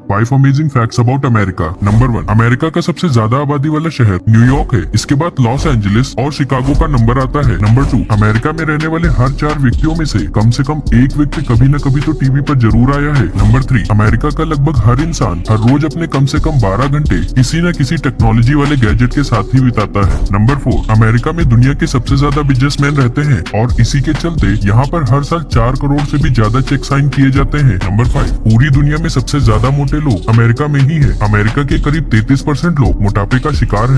Five amazing facts about America number one America का सबसे ज़्यादा आबादी वाला शहर न्यूयॉर्क है। इसके बाद लॉस एंजलिस और शिकागो का नंबर आता है। नंबर टू अमेरिका में रहने वाले हर चार व्यक्तियों में से कम से कम एक व्यक्ति कभी न कभी तो टीवी पर ज़रूर आया है। नंबर थ्री अमेरिका का लगभग हर इंसान हर रोज अपने कम से कम बारह घंटे किसी न किसी टेक्नोलॉजी वाले गैजेट के साथ ही बिताता है। नंबर फोर अमेरिका में दुनिया के सबसे ज़्यादा बिजनेसमैन रहते हैं और इसी के चलते यहाँ पर हर साल चार करोड़ से भी ज़्यादा चेक साइन किए जाते हैं। नंबर फाइव पूरी दुनिया में सबसे ज़्यादा मोटे लोग अमेरिका में ही है। अमेरिका के करीब 33 परसेंट लोग मोटापे का शिकार हैं।